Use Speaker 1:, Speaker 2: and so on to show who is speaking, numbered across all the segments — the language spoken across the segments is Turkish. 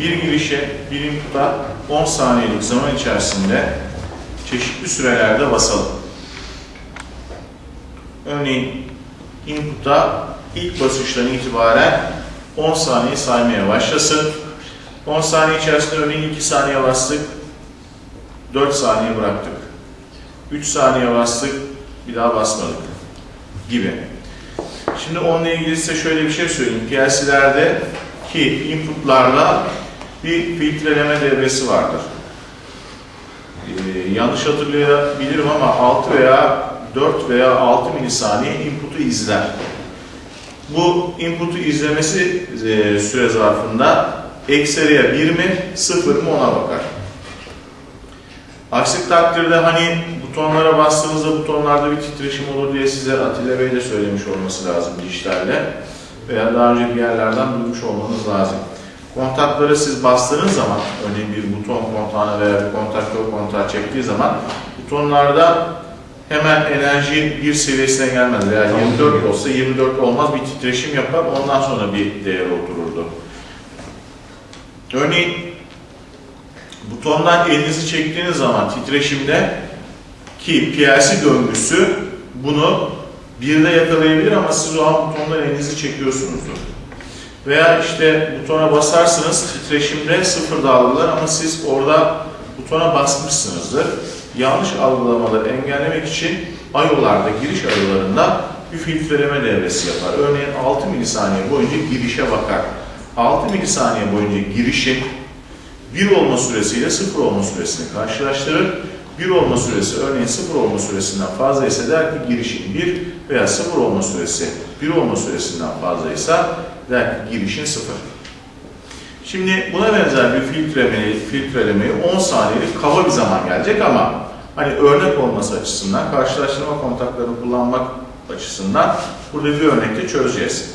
Speaker 1: bir girişe, bir input'a 10 saniyelik zaman içerisinde çeşitli sürelerde basalım. Örneğin input'a ilk basıştan itibaren 10 saniye saymaya başlasın. 10 saniye içerisinde örneğin 2 saniye bastık, 4 saniye bıraktık. 3 saniye bastık, bir daha basmadık gibi. Şimdi onunla ilgili size şöyle bir şey söyleyeyim. PLC'lerde ki inputlarda bir filtreleme devresi vardır. Ee, yanlış hatırlayabilirim ama 6 veya 4 veya 6 milisaniye input'u izler. Bu input'u izlemesi e, süre zarfında ekseriye 1 mi 0 mı ona bakar. Aksi takdirde hani butonlara bastığınızda butonlarda bir titreşim olur diye size Atilla Bey de söylemiş olması lazım dijitalde veya daha önce bir yerlerden duymuş olmanız lazım. Kontakları siz bastığınız zaman, örneğin bir buton kontağına veya bir kontaktör kontağı çektiği zaman butonlarda hemen enerji bir seviyesine gelmez veya 24 olsa 24 olmaz bir titreşim yapar ondan sonra bir değer otururdu. Örneğin butondan elinizi çektiğiniz zaman titreşimde ki PLC döngüsü bunu birde yakalayabilir ama siz o an butondan elinizi çekiyorsunuzdur. Veya işte butona basarsınız titreşimde sıfır algılar ama siz orada butona basmışsınızdır. Yanlış algılamaları engellemek için ayolarda, giriş ayolarında bir filtreleme devresi yapar. Örneğin 6 milisaniye boyunca girişe bakar. 6 milisaniye boyunca girişin 1 olma süresiyle 0 olma süresini karşılaştırır. 1 olma süresi örneğin 0 olma süresinden fazla ise der ki girişin 1 veya 0 olma süresi 1 olma süresinden fazlaysa der ki girişin 0. Şimdi buna benzer bir filtrelemeyi, filtrelemeyi 10 saniyelik kaba bir zaman gelecek ama hani örnek olması açısından, karşılaştırma kontaklarını kullanmak açısından burada bir örnekte çözeceğiz.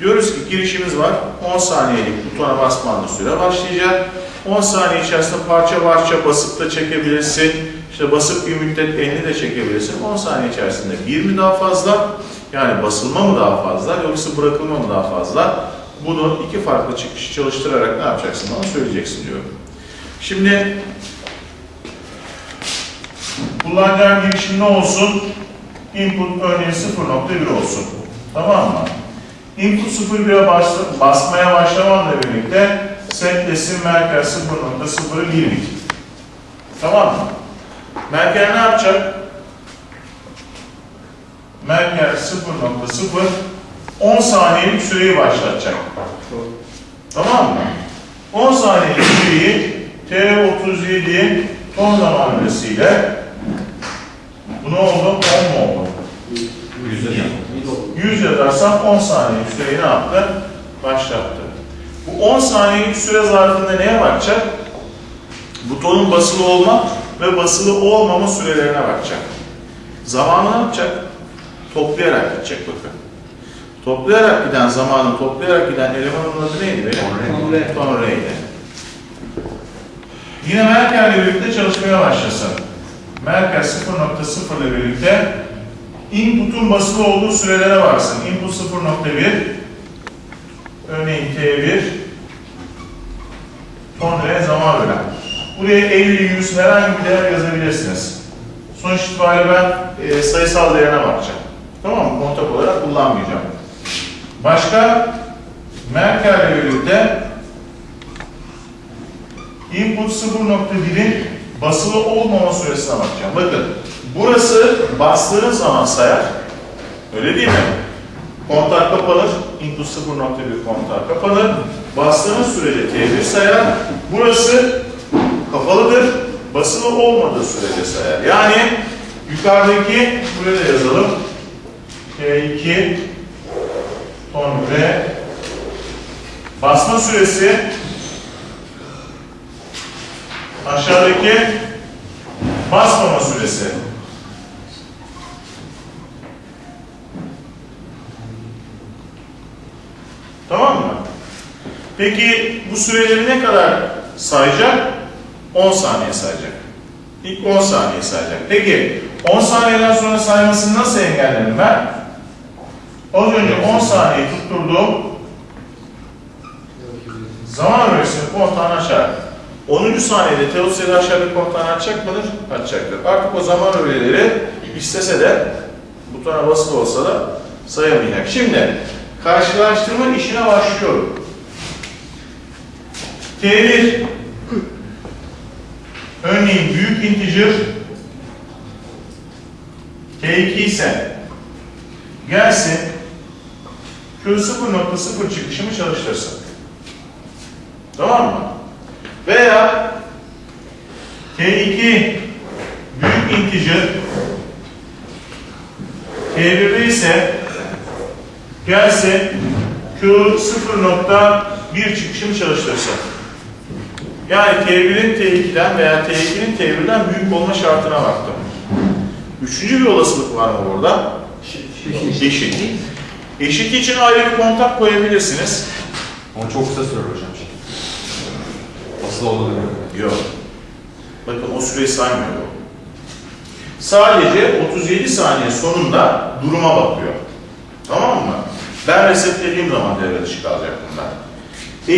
Speaker 1: Diyoruz ki girişimiz var, 10 saniyelik butona basmanla süre başlayacak. 10 saniye içerisinde parça parça basıp da çekebilirsin. İşte basıp bir müddet elini de çekebilirsin. 10 saniye içerisinde bir mi daha fazla? Yani basılma mı daha fazla yoksa bırakılma mı daha fazla? Bunu iki farklı çıkışı çalıştırarak ne yapacaksın bana söyleyeceksin diyorum. Şimdi kullanacağım girişim ne olsun? Input örneğin 0.1 olsun. Tamam mı? Input 0.1'e bas basmaya başlamamla birlikte setlesin Merkel 0.0'ı 1 bit. Tamam mı? Merkel ne yapacak? Merkel 0.0 10 saniyelik süreyi başlatacak. Tamam mı? 10 saniyelik süreyi T37 ton zamanlısıyla bu ne oldu? 10 mu oldu? 100 yazarsam 10 saniyelik süreyi ne yaptı? Başlattı. Bu 10 saniyelik süre zarfında neye bakacak? Butonun basılı olma ve basılı olmama sürelerine bakacak. Zamanı ne yapacak? Toplayarak gidecek bakın. Toplayarak giden zamanı toplayarak giden elemanın adı neydi benim? Tonrey'di. Yine Merkel ile birlikte çalışmaya başlasın. Merkel 0.0 ile birlikte input'un basılı olduğu sürelere baksın. Input 0.1 örneğin T1 tonre zaman bölen. Buraya 50, 100 herhangi bir değer yazabilirsiniz. Sonuç itibariyle ben e, sayısal değerine bakacağım. Tamam mı? Kontak olarak kullanmayacağım. Başka Merkel ile birlikte input 0.1'in basılı olmama süresine bakacağım. Bakın burası bastığınız zaman sayar. Öyle değil mi? Kontak kapanır. Input 0.1 kontak kapanır. Bastığınız sürece T1 sayar. Burası kapalıdır. Basılı olmadığı sürece sayar. Yani yukarıdaki buraya yazalım. T2 ton ve basma süresi aşağıdaki basmama süresi. Tamam mı? Peki bu süreleri ne kadar sayacak? 10 saniye sayacak. İlk 10 saniye sayacak. Peki 10 saniyeden sonra saymasını nasıl engellerim ben? Az önce 10 saniye tutturdum. zaman öğresinin kontağını açar. 10. saniyede T37 aşağıdaki kontağını açacak mıdır? Açacaktır. Artık o zaman öğeleri istese de butona basılı olsa da sayamayacak. Şimdi karşılaştırma işine başlıyorum. T1 örneğin büyük integer T2 ise gelsin Q0.0 çıkışımı çalıştırsın. Tamam mı? Veya T2 büyük integer T1'de ise gelsin Q0.1 çıkışımı çalıştırsın. Yani T1'in T2'den veya T2'nin T1'den büyük olma şartına baktım. Üçüncü bir olasılık var mı burada? Eşit. Eşit için ayrı bir kontak koyabilirsiniz.
Speaker 2: Ama çok kısa sürer hocam. Asıl oldu değil mi?
Speaker 1: Yok. Bakın o süreyi saymıyor bu. Sadece 37 saniye sonunda duruma bakıyor. Tamam mı? Ben resetlediğim zaman devre dışı kalacak bunlar.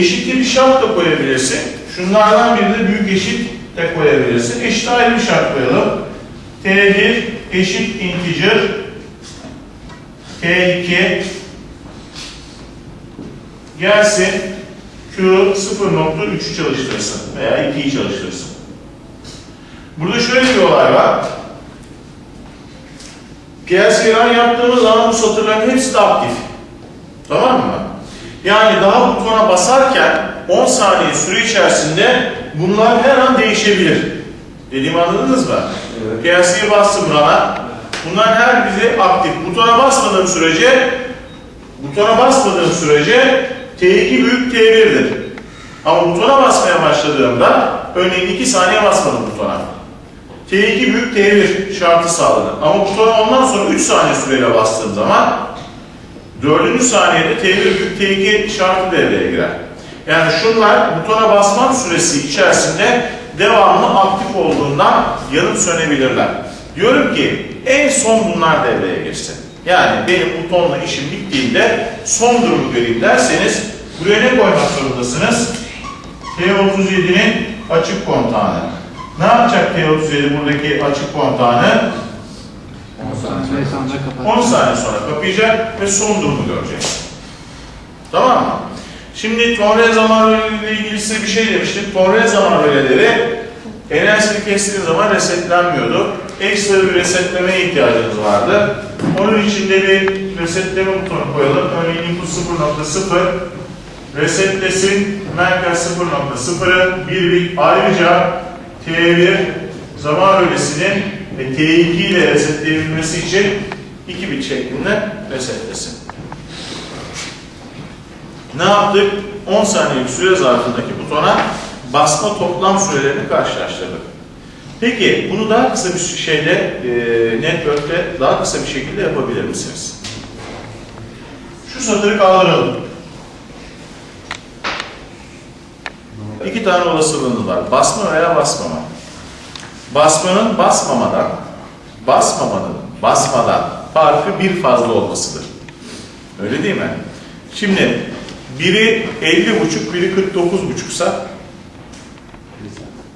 Speaker 1: Eşitli bir şart da koyabilirsin. Şunlardan biri de büyük eşit de koyabilirsin. Eşit ayrı bir şart koyalım. T1 eşit integer T2 gelsin Q 0.3'ü çalıştırsın veya 2'yi çalıştırsın. Burada şöyle bir olay var. PLC run yaptığımız zaman bu satırların hepsi de aktif. Tamam mı? Yani daha butona basarken 10 saniye süre içerisinde bunlar her an değişebilir. Dediğimi anladınız mı?
Speaker 2: Evet.
Speaker 1: PLC'ye bastım run'a. Bunların her biri aktif. Butona basmadığım sürece butona basmadığım sürece T2 büyük T1'dir. Ama butona basmaya başladığımda örneğin 2 saniye basmadım butona. T2 büyük T1 şartı sağladı. Ama butona ondan sonra 3 saniye süreyle bastığım zaman 4. saniyede T1 büyük T2 şartı devreye girer. Yani şunlar butona basmam süresi içerisinde devamlı aktif olduğundan yanıp sönebilirler. Diyorum ki en son bunlar devreye girsin. Yani benim butonla işim bittiğinde son durumu göreyim derseniz buraya ne koymak zorundasınız? T37'nin açık kontağını. Ne yapacak T37 buradaki açık kontağını? 10 saniye sonra kapayacak ve son durumu görecek. Tamam mı? Şimdi tonre zaman röleleriyle ilgili size bir şey demiştim. Tonre zaman röleleri enerjisini kestiğiniz zaman resetlenmiyordu. Ekstra bir resetlemeye ihtiyacınız vardı. Onun için de bir resetleme butonu koyalım. Örneğin input 0.0 resetlesin merkez 0.0'ı bir bit ayrıca T1 zaman rölesinin ve T2 ile resetleyebilmesi için 2 bit şeklinde resetlesin. Ne yaptık? 10 saniyelik süre zarfındaki butona basma toplam sürelerini karşılaştırdık. Peki bunu daha kısa bir şeyle, e, network'te daha kısa bir şekilde yapabilir misiniz? Şu satırı kaldıralım. İki tane olasılığınız var. Basma veya basmama. Basmanın basmamadan, basmamanın basmadan farkı bir fazla olmasıdır. Öyle değil mi? Şimdi biri 50 buçuk, biri 49 buçuksa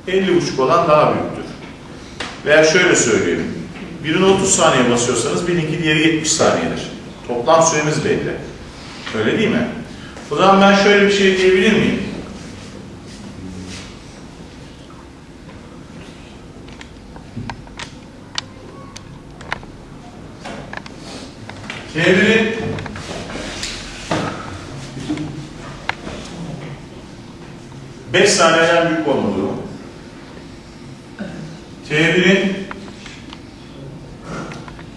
Speaker 1: 50 buçuk olan daha büyüktür. Veya şöyle söyleyeyim. Birine 30 saniye basıyorsanız birininki diğeri 70 saniyedir. Toplam süremiz belli. Öyle değil mi? O zaman ben şöyle bir şey diyebilir miyim? T1'in Beş saniyeden büyük olma durumu. T1'in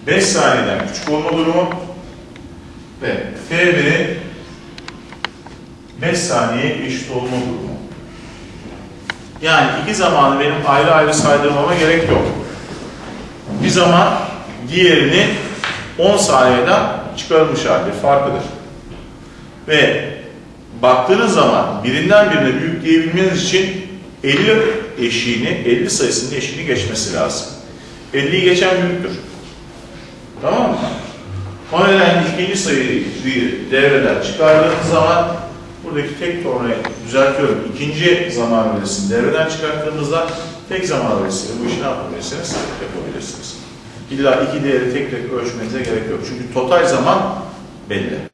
Speaker 1: 5 saniyeden küçük olma durumu ve T1'in 5 saniye eşit olma durumu. Yani iki zamanı benim ayrı ayrı saydırmama gerek yok. Bir zaman diğerini 10 saniyeden çıkarılmış hali farkıdır. Ve baktığınız zaman birinden birine büyük diyebilmeniz için 50 eşiğini, 50 sayısının eşiğini geçmesi lazım. 50'yi geçen büyüktür. Tamam mı? O nedenle ikinci sayıyı devreden çıkardığınız zaman buradaki tek tornayı düzeltiyorum. İkinci zaman verisini devreden çıkarttığımızda tek zaman verisiyle bu işi ne yapabilirsiniz? Yapabilirsiniz. İlla iki değeri tek tek ölçmenize gerek yok. Çünkü total zaman belli.